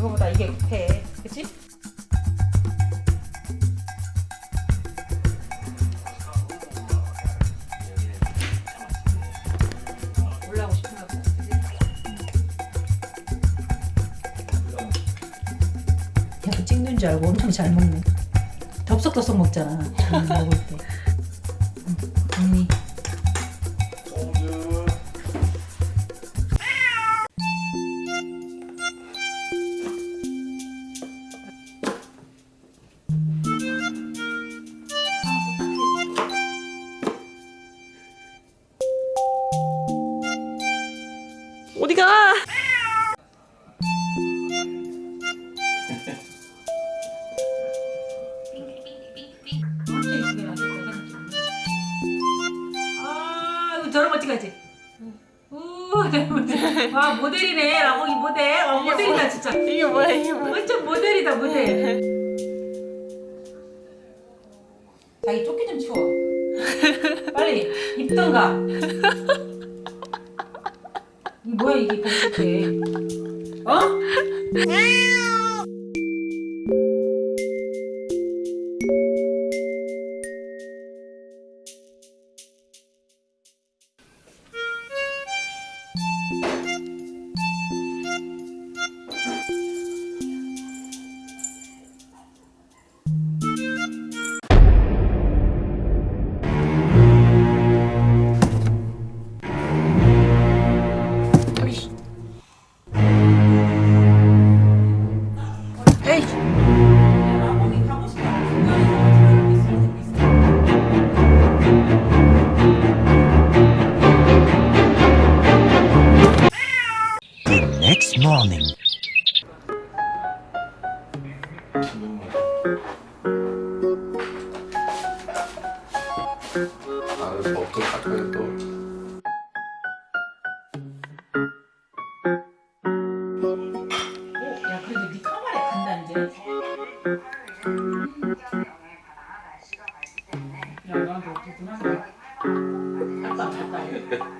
그거보다 이게 급해. 그치? 그치? 야그 찍는 줄 알고 엄청 잘 먹네. 덥석덥석 먹잖아. 음, 먹을 때. 어디가? 나왔네. 아, 저런 거 찍어야지. 와, 모델이네. 라고 이 모델. 어, 모델이다, 진짜. 이게 뭐야 이게 뭐야? 완전 모델이다, 모델. 자기 조끼 좀 치워. 빨리, 입던가. 이 뭐야, 이게? 벗을 어? Morning. 나는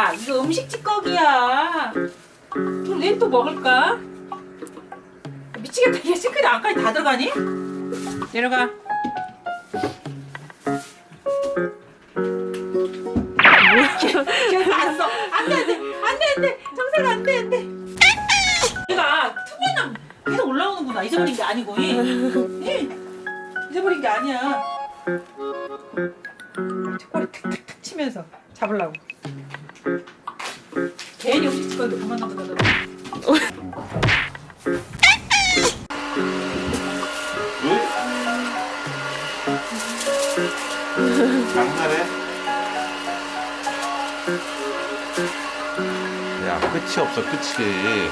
야, 이거 음식 찌꺼기야. 얘또 먹을까? 미치겠다. 얘 싱크대 안까지 다 들어가니? 내려가. 안 써. 안 돼, 안 돼. 안 돼, 안 돼. 정상 안 돼, 안 돼. 얘가 투명한 계속 올라오는구나. 잊어버린 게 아니고. 이. 이. 잊어버린 게 아니야. 턱걸이 탁탁탁 치면서 잡으려고. 괜히 음식 찌꺼기 그만 나보다 왜? 장난해? 야 끝이 없어 끝이